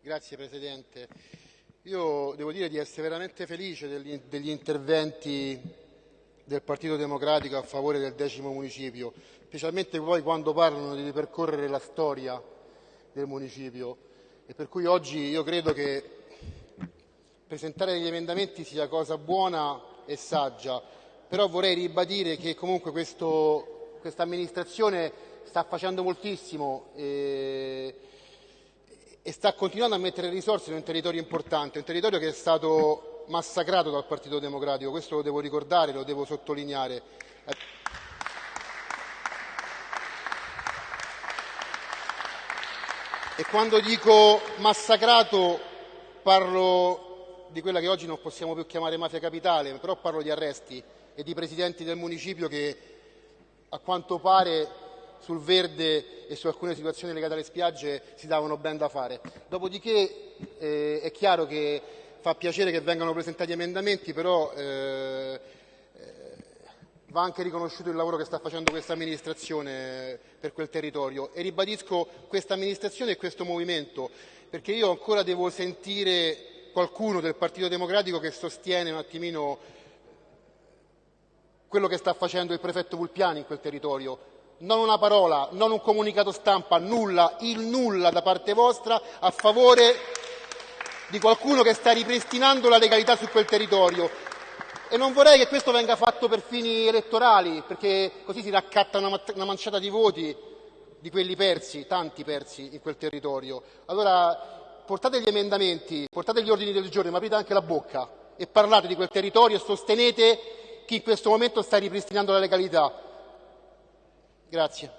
Grazie Presidente. Io devo dire di essere veramente felice degli, degli interventi del Partito Democratico a favore del decimo municipio, specialmente poi quando parlano di ripercorrere la storia del municipio. E per cui oggi io credo che presentare degli emendamenti sia cosa buona e saggia, però vorrei ribadire che comunque questa amministrazione sta facendo moltissimo e, e sta continuando a mettere risorse in un territorio importante, un territorio che è stato massacrato dal Partito Democratico, questo lo devo ricordare, lo devo sottolineare. E quando dico massacrato parlo di quella che oggi non possiamo più chiamare mafia capitale, però parlo di arresti e di presidenti del municipio che a quanto pare sul verde e su alcune situazioni legate alle spiagge si davano ben da fare. Dopodiché eh, è chiaro che fa piacere che vengano presentati emendamenti, però eh, eh, va anche riconosciuto il lavoro che sta facendo questa amministrazione per quel territorio e ribadisco questa amministrazione e questo movimento perché io ancora devo sentire qualcuno del Partito Democratico che sostiene un attimino quello che sta facendo il prefetto Vulpiani in quel territorio non una parola, non un comunicato stampa, nulla, il nulla da parte vostra a favore di qualcuno che sta ripristinando la legalità su quel territorio. E non vorrei che questo venga fatto per fini elettorali, perché così si raccatta una, una manciata di voti di quelli persi, tanti persi in quel territorio. Allora portate gli emendamenti, portate gli ordini del giorno, ma aprite anche la bocca e parlate di quel territorio e sostenete chi in questo momento sta ripristinando la legalità. Grazie.